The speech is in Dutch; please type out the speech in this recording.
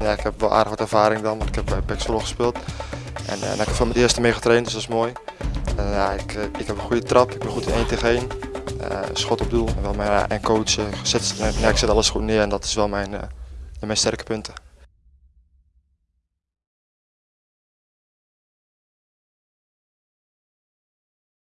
Ja, ik heb wel aardig wat ervaring dan, want ik heb eh, bij Pek gespeeld. En uh, ik heb van mijn eerste mee getraind, dus dat is mooi. Eh, ja, ik, ik heb een goede trap, ik ben goed in 1 tegen 1. Uh, schot op doel en, wel mijn, en zet, ja, ik zet alles goed neer en dat is wel mijn, mijn sterke punten.